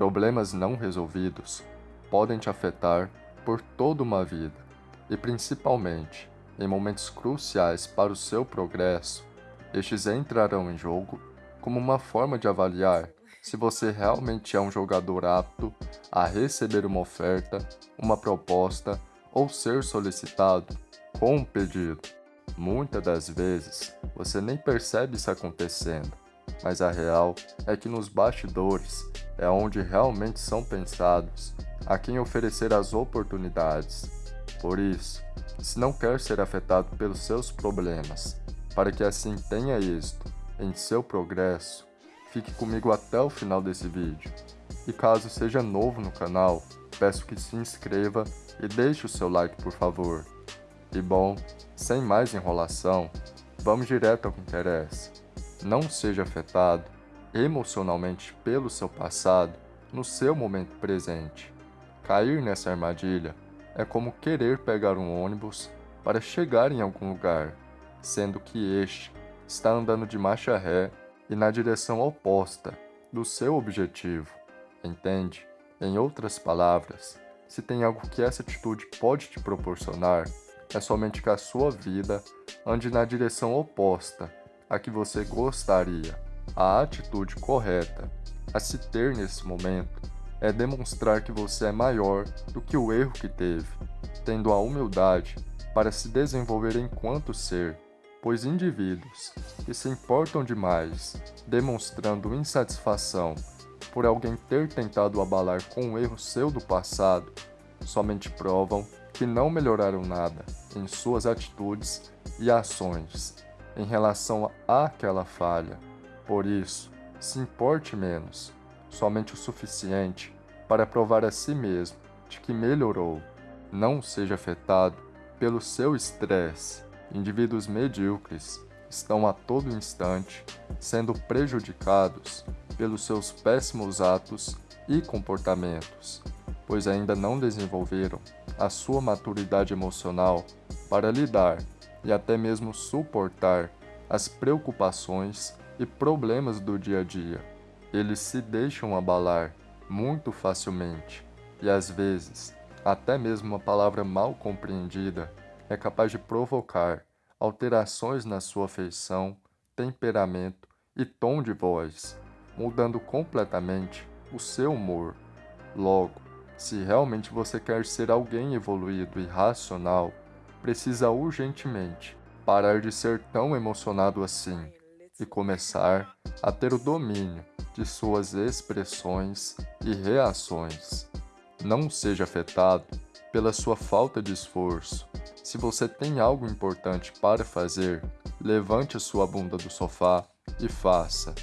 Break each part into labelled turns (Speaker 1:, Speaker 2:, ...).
Speaker 1: Problemas não resolvidos podem te afetar por toda uma vida e principalmente em momentos cruciais para o seu progresso, estes entrarão em jogo como uma forma de avaliar se você realmente é um jogador apto a receber uma oferta, uma proposta ou ser solicitado com um pedido. Muitas das vezes você nem percebe isso acontecendo, mas a real é que nos bastidores é onde realmente são pensados a quem oferecer as oportunidades. Por isso, se não quer ser afetado pelos seus problemas, para que assim tenha êxito em seu progresso, fique comigo até o final desse vídeo. E caso seja novo no canal, peço que se inscreva e deixe o seu like por favor. E bom, sem mais enrolação, vamos direto ao que interessa. Não seja afetado emocionalmente pelo seu passado no seu momento presente. Cair nessa armadilha é como querer pegar um ônibus para chegar em algum lugar, sendo que este está andando de marcha ré e na direção oposta do seu objetivo. Entende? Em outras palavras, se tem algo que essa atitude pode te proporcionar, é somente que a sua vida ande na direção oposta a que você gostaria. A atitude correta a se ter nesse momento é demonstrar que você é maior do que o erro que teve, tendo a humildade para se desenvolver enquanto ser, pois indivíduos que se importam demais, demonstrando insatisfação por alguém ter tentado abalar com um erro seu do passado, somente provam que não melhoraram nada em suas atitudes e ações em relação àquela falha. Por isso, se importe menos, somente o suficiente para provar a si mesmo de que melhorou. Não seja afetado pelo seu estresse. Indivíduos medíocres estão a todo instante sendo prejudicados pelos seus péssimos atos e comportamentos, pois ainda não desenvolveram a sua maturidade emocional para lidar e até mesmo suportar as preocupações e problemas do dia a dia. Eles se deixam abalar muito facilmente e às vezes até mesmo uma palavra mal compreendida é capaz de provocar alterações na sua feição, temperamento e tom de voz, mudando completamente o seu humor. Logo, se realmente você quer ser alguém evoluído e racional, precisa urgentemente parar de ser tão emocionado assim e começar a ter o domínio de suas expressões e reações. Não seja afetado pela sua falta de esforço. Se você tem algo importante para fazer, levante sua bunda do sofá e faça,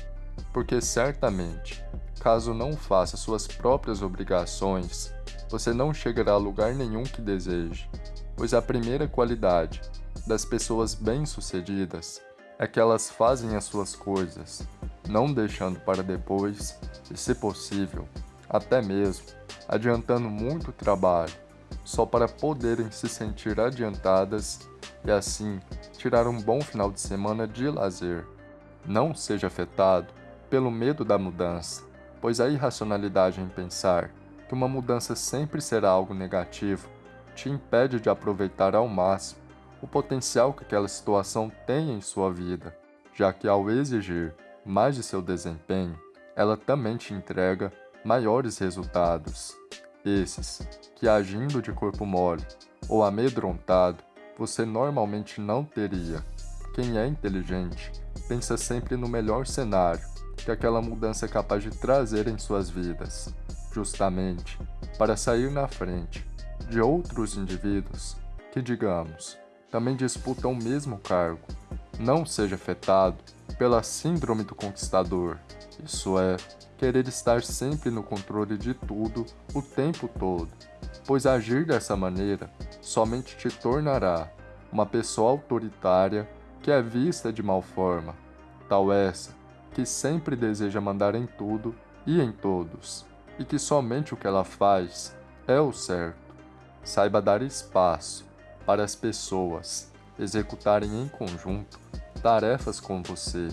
Speaker 1: porque certamente Caso não faça suas próprias obrigações, você não chegará a lugar nenhum que deseje, pois a primeira qualidade das pessoas bem-sucedidas é que elas fazem as suas coisas, não deixando para depois, e se possível, até mesmo adiantando muito trabalho, só para poderem se sentir adiantadas e assim tirar um bom final de semana de lazer. Não seja afetado pelo medo da mudança, pois a irracionalidade em pensar que uma mudança sempre será algo negativo te impede de aproveitar ao máximo o potencial que aquela situação tem em sua vida, já que ao exigir mais de seu desempenho, ela também te entrega maiores resultados. Esses que agindo de corpo mole ou amedrontado, você normalmente não teria. Quem é inteligente pensa sempre no melhor cenário que aquela mudança é capaz de trazer em suas vidas, justamente para sair na frente de outros indivíduos que, digamos, também disputam o mesmo cargo. Não seja afetado pela síndrome do conquistador, isso é, querer estar sempre no controle de tudo o tempo todo, pois agir dessa maneira somente te tornará uma pessoa autoritária que é vista de mal forma, tal essa que sempre deseja mandar em tudo e em todos, e que somente o que ela faz é o certo. Saiba dar espaço para as pessoas executarem em conjunto tarefas com você,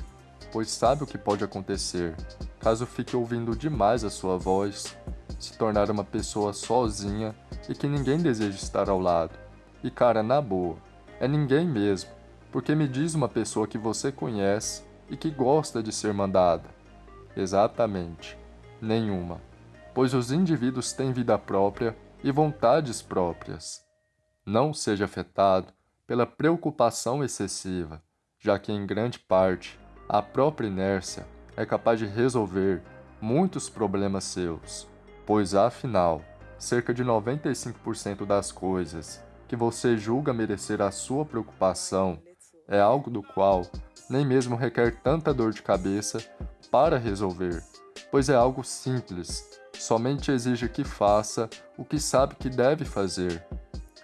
Speaker 1: pois sabe o que pode acontecer caso fique ouvindo demais a sua voz, se tornar uma pessoa sozinha e que ninguém deseja estar ao lado. E cara, na boa, é ninguém mesmo, porque me diz uma pessoa que você conhece e que gosta de ser mandada. Exatamente, nenhuma, pois os indivíduos têm vida própria e vontades próprias. Não seja afetado pela preocupação excessiva, já que em grande parte a própria inércia é capaz de resolver muitos problemas seus, pois afinal, cerca de 95% das coisas que você julga merecer a sua preocupação é algo do qual nem mesmo requer tanta dor de cabeça para resolver, pois é algo simples, somente exige que faça o que sabe que deve fazer.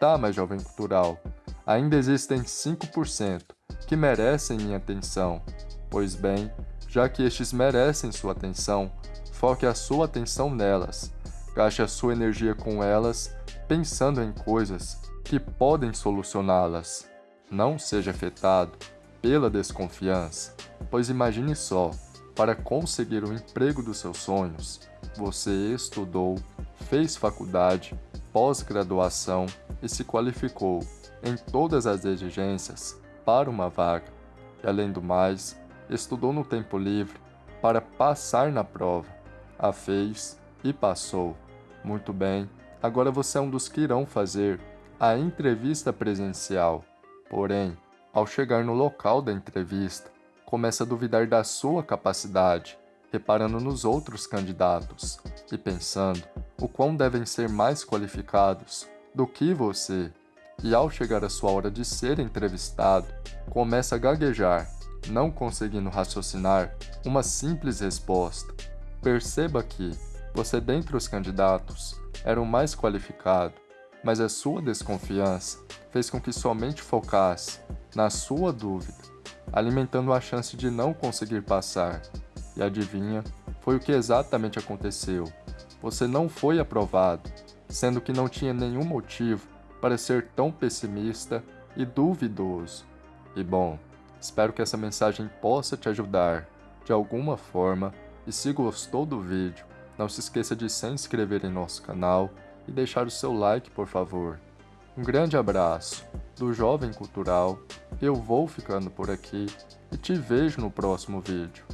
Speaker 1: Tá, jovem cultural, ainda existem 5% que merecem minha atenção. Pois bem, já que estes merecem sua atenção, foque a sua atenção nelas. Gaste a sua energia com elas, pensando em coisas que podem solucioná-las. Não seja afetado pela desconfiança, pois imagine só, para conseguir o emprego dos seus sonhos, você estudou, fez faculdade, pós-graduação e se qualificou em todas as exigências para uma vaga. E além do mais, estudou no tempo livre para passar na prova. A fez e passou. Muito bem, agora você é um dos que irão fazer a entrevista presencial. Porém, ao chegar no local da entrevista, começa a duvidar da sua capacidade, reparando nos outros candidatos e pensando o quão devem ser mais qualificados do que você. E ao chegar a sua hora de ser entrevistado, começa a gaguejar não conseguindo raciocinar uma simples resposta. Perceba que você dentre os candidatos era o mais qualificado, mas a sua desconfiança fez com que somente focasse na sua dúvida, alimentando a chance de não conseguir passar. E adivinha, foi o que exatamente aconteceu. Você não foi aprovado, sendo que não tinha nenhum motivo para ser tão pessimista e duvidoso. E bom, Espero que essa mensagem possa te ajudar de alguma forma e se gostou do vídeo, não se esqueça de se inscrever em nosso canal e deixar o seu like por favor. Um grande abraço do Jovem Cultural, eu vou ficando por aqui e te vejo no próximo vídeo.